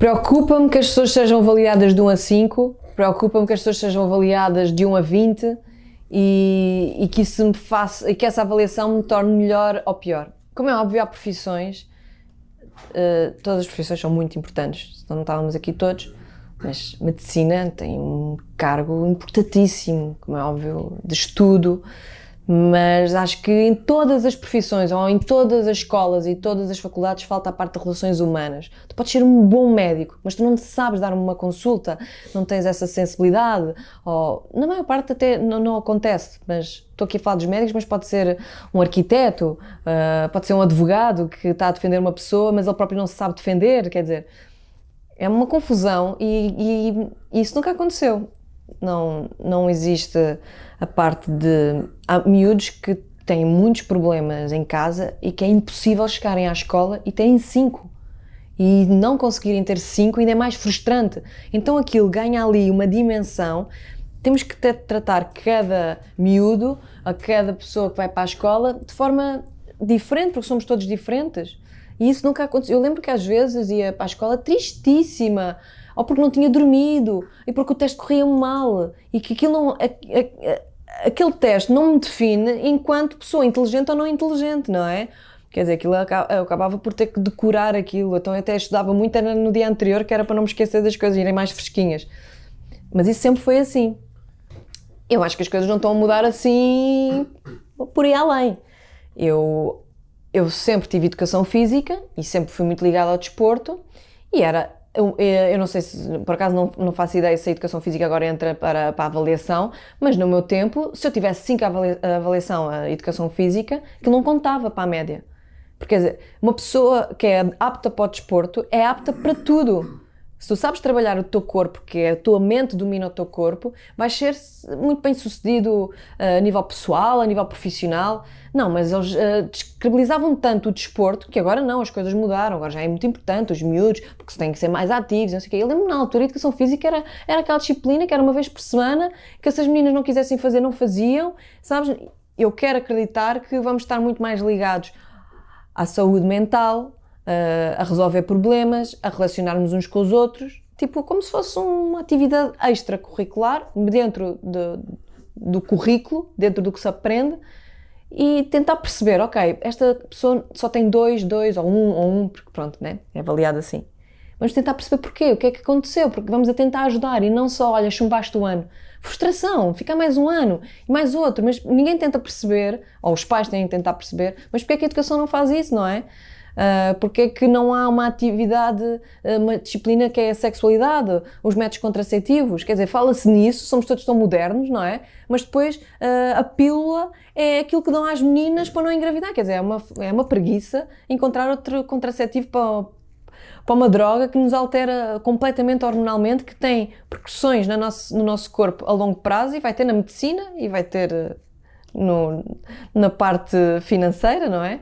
Preocupa-me que as pessoas sejam avaliadas de 1 a 5, preocupa-me que as pessoas sejam avaliadas de 1 a 20 e, e que, isso me faça, e que essa avaliação me torne melhor ou pior. Como é óbvio, há profissões, uh, todas as profissões são muito importantes, não estávamos aqui todos, mas medicina tem um cargo importantíssimo, como é óbvio, de estudo, mas acho que em todas as profissões, ou em todas as escolas e todas as faculdades, falta a parte de relações humanas. Tu podes ser um bom médico, mas tu não sabes dar uma consulta, não tens essa sensibilidade, ou na maior parte até não, não acontece, mas estou aqui a falar dos médicos, mas pode ser um arquiteto, uh, pode ser um advogado que está a defender uma pessoa, mas ele próprio não se sabe defender, quer dizer, é uma confusão e, e isso nunca aconteceu. Não, não existe a parte de. Há miúdos que têm muitos problemas em casa e que é impossível chegarem à escola e têm cinco. E não conseguirem ter cinco ainda é mais frustrante. Então aquilo ganha ali uma dimensão. Temos que tratar cada miúdo, a cada pessoa que vai para a escola, de forma diferente, porque somos todos diferentes. E isso nunca aconteceu. Eu lembro que às vezes ia para a escola tristíssima, ou porque não tinha dormido, e porque o teste corria mal, e que aquilo não, a, a, aquele teste não me define enquanto pessoa inteligente ou não inteligente, não é? Quer dizer, aquilo eu acabava por ter que decorar aquilo, então eu até estudava muito no dia anterior, que era para não me esquecer das coisas, irem mais fresquinhas. Mas isso sempre foi assim. Eu acho que as coisas não estão a mudar assim por aí além. Eu, eu sempre tive educação física e sempre fui muito ligada ao desporto e era eu, eu, não sei se, por acaso não, não faço ideia se a educação física agora entra para, para a avaliação, mas no meu tempo, se eu tivesse 5 avaliação a educação física, que não contava para a média. Porque quer dizer, uma pessoa que é apta para o desporto é apta para tudo. Se tu sabes trabalhar o teu corpo, que é a tua mente domina o teu corpo, vais ser muito bem sucedido uh, a nível pessoal, a nível profissional. Não, mas eles uh, tanto o desporto que agora não, as coisas mudaram, agora já é muito importante, os miúdos, porque têm que ser mais ativos, não sei o quê. Eu lembro na altura a educação física era, era aquela disciplina que era uma vez por semana, que se as meninas não quisessem fazer, não faziam, sabes? Eu quero acreditar que vamos estar muito mais ligados à saúde mental, a resolver problemas, a relacionarmos uns com os outros, tipo como se fosse uma atividade extracurricular dentro de, do currículo, dentro do que se aprende e tentar perceber, ok, esta pessoa só tem dois, dois ou um ou um, porque pronto, né? é avaliado assim. Vamos tentar perceber porquê, o que é que aconteceu, porque vamos a tentar ajudar e não só, olha, chumbaste o ano. Frustração, fica mais um ano e mais outro, mas ninguém tenta perceber, ou os pais têm que tentar perceber, mas porque é que a educação não faz isso, não é? Uh, porque é que não há uma atividade, ah, uma disciplina que é a sexualidade, os métodos contraceptivos, quer dizer, fala-se nisso, somos todos tão modernos, não é? Mas depois uh, a pílula é aquilo que dão às meninas para não engravidar, quer dizer, é uma, é uma preguiça encontrar outro contraceptivo para, para uma droga que nos altera completamente hormonalmente, que tem percussões no nosso, no nosso corpo a longo prazo e vai ter na medicina e vai ter no, na parte financeira, não é?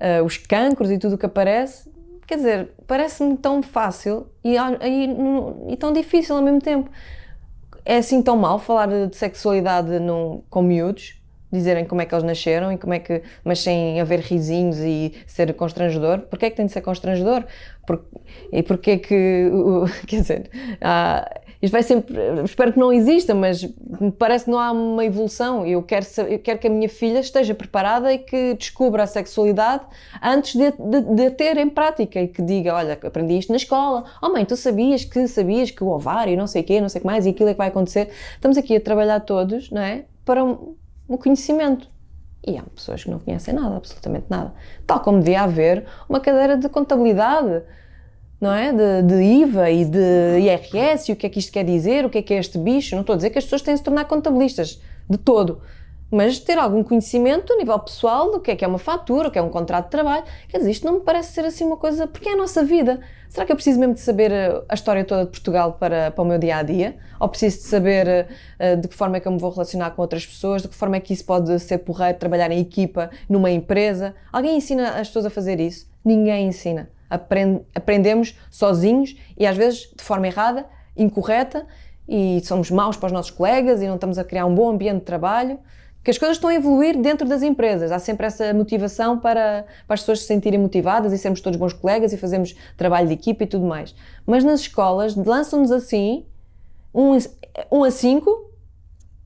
Uh, os cancros e tudo o que aparece, quer dizer, parece-me tão fácil e, e, e, tão difícil ao mesmo tempo. É assim tão mal falar de sexualidade num, com miúdos, dizerem como é que eles nasceram e como é que, mas sem haver risinhos e ser constrangedor. Porquê é que tem de ser constrangedor? Por, e porquê que, quer dizer, isto vai sempre, espero que não exista, mas me parece que não há uma evolução. Eu quero, eu quero que a minha filha esteja preparada e que descubra a sexualidade antes de, de, de ter em prática e que diga: Olha, aprendi isto na escola. Oh, mãe, tu sabias que sabias que o ovário, não sei o quê, não sei o que mais, e aquilo é que vai acontecer. Estamos aqui a trabalhar todos, não é? Para um, um conhecimento. E há pessoas que não conhecem nada, absolutamente nada. Tal como devia haver uma cadeira de contabilidade não é? De, de, IVA e de IRS e o que é que isto quer dizer, o que é que é este bicho. Não estou a dizer que as pessoas têm de se tornar contabilistas, de todo. Mas ter algum conhecimento a nível pessoal do que é que é uma fatura, o que é um contrato de trabalho. Quer dizer, isto não me parece ser assim uma coisa. Porque é a nossa vida. Será que eu preciso mesmo de saber eh, a história toda de Portugal para, para o meu dia a dia? Ou preciso de saber uh, de que forma é que eu me vou relacionar com outras pessoas? De que forma é que isso pode ser porreiro, trabalhar em equipa, numa empresa? Alguém ensina as pessoas a fazer isso? Ninguém ensina aprend, aprendemos sozinhos e às vezes de forma errada, incorreta, e somos maus para os nossos colegas e não estamos a criar um bom ambiente de trabalho. que as coisas estão a evoluir dentro das empresas. Há sempre essa motivação para, para as pessoas se sentirem motivadas e sermos todos bons colegas e fazermos trabalho de equipa e tudo mais. Mas nas escolas lançam-nos assim, um, um a cinco,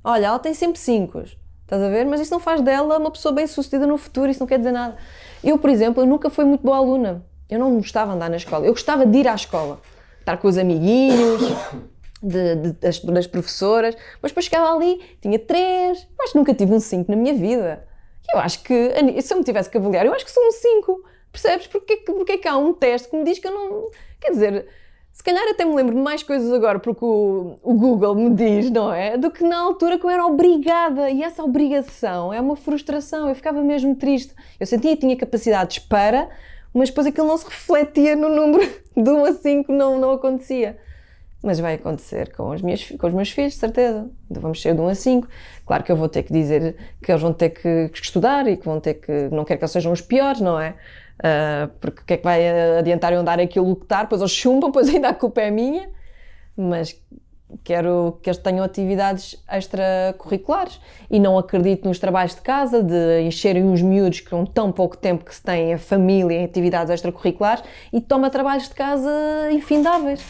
olha, ela tem sempre cinco, estás a ver? Mas isso não faz dela uma pessoa bem sucedida no futuro, isso não quer dizer nada. Eu, por exemplo, eu nunca fui muito boa aluna. Eu não gostava de andar na escola. Eu gostava de ir à escola, estar com os amiguinhos, de, de, das, das, professoras, mas depois chegava ali, tinha três, que nunca tive um 5 na minha vida. Eu acho que, se eu me tivesse que avaliar, eu acho que sou um 5, percebes? Porque, porque é que há um teste que me diz que eu não. Quer dizer, se calhar até me lembro de mais coisas agora porque o, o Google me diz, não é? Do que na altura que eu era obrigada. E essa obrigação é uma frustração. Eu ficava mesmo triste. Eu sentia que tinha capacidades para, mas depois aquilo não se refletia no número de 1 a 5, não, não acontecia mas vai acontecer com os, meus, com os meus filhos, certeza. Vamos ser de 1 a 5. Claro que eu vou ter que dizer que eles vão ter que, que estudar e que vão ter que. Não quero que eles sejam os piores, não é? Uh, porque o que é que vai adiantar eu andar aqui a lutar? Depois eles chumbam, depois ainda a culpa é minha. Mas quero que eles tenham atividades extracurriculares e não acredito nos trabalhos de casa, de encherem os miúdos com tão pouco tempo que se tem a família em atividades extracurriculares e toma trabalhos de casa infindáveis.